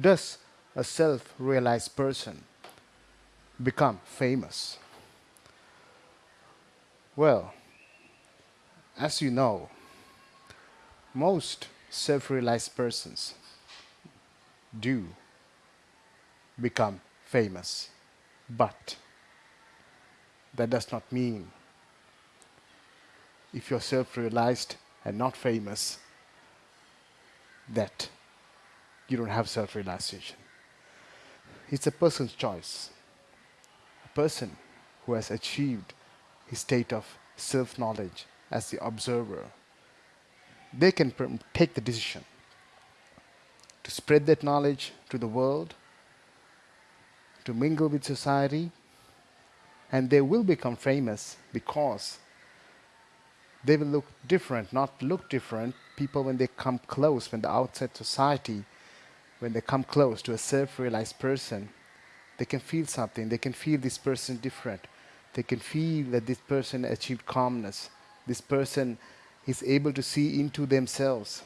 does a self-realized person become famous? Well, as you know, most self-realized persons do become famous, but that does not mean if you're self-realized and not famous that you don't have self-realization. It's a person's choice. A person who has achieved his state of self-knowledge as the observer, they can take the decision to spread that knowledge to the world, to mingle with society, and they will become famous because they will look different, not look different. People, when they come close, when the outside society, when they come close to a self-realized person, they can feel something. They can feel this person different. They can feel that this person achieved calmness. This person is able to see into themselves.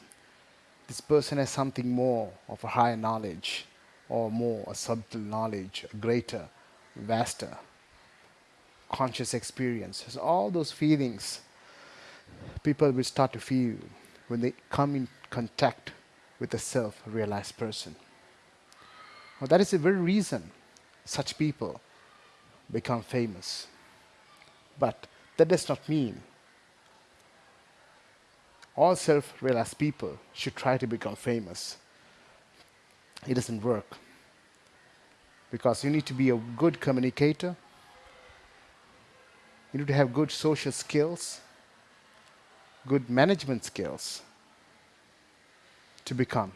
This person has something more of a higher knowledge or more a subtle knowledge, a greater, vaster, conscious experience. So all those feelings people will start to feel when they come in contact with a self-realized person. Well, that is the very reason such people become famous. But that does not mean all self-realized people should try to become famous. It doesn't work. Because you need to be a good communicator. You need to have good social skills, good management skills to become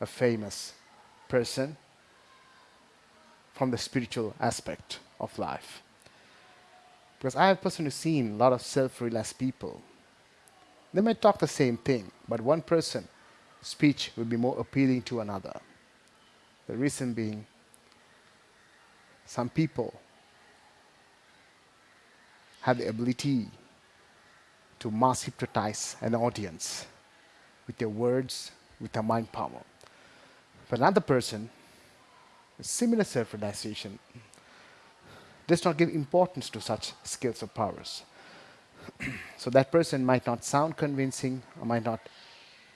a famous person from the spiritual aspect of life. Because I have personally seen a lot of self-realized people. They might talk the same thing, but one person's speech will be more appealing to another. The reason being, some people have the ability to mass hypnotize an audience with their words, with their mind power. For another person, similar self-realization does not give importance to such skills or powers. so that person might not sound convincing or might not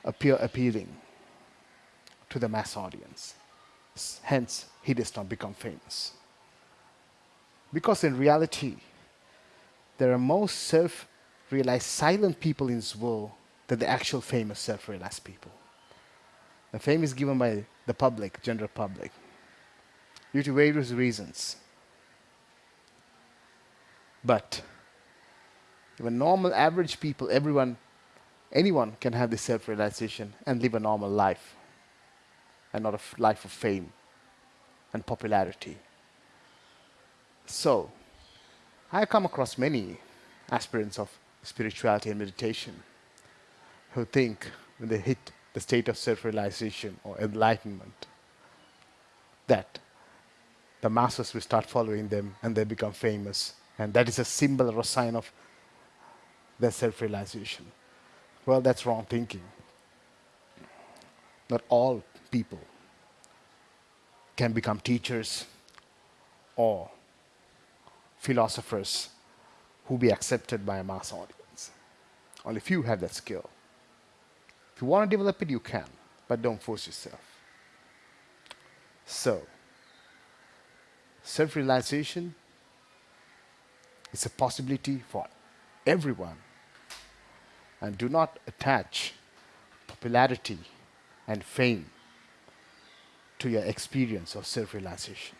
appear appealing to the mass audience. Hence, he does not become famous. Because in reality, there are most self-realized silent people in this world than the actual fame famous self-realized people. The fame is given by the public, general public, due to various reasons. But even normal, average people, everyone, anyone can have this self-realization and live a normal life and not a life of fame and popularity. So, I come across many aspirants of spirituality and meditation who think when they hit the state of self-realization or enlightenment that the masses will start following them and they become famous. And that is a symbol or a sign of their self-realization. Well, that's wrong thinking. Not all people can become teachers or philosophers who be accepted by a mass audience. Only few have that skill. If you want to develop it, you can, but don't force yourself. So, self-realization is a possibility for everyone. And do not attach popularity and fame to your experience of self-realization.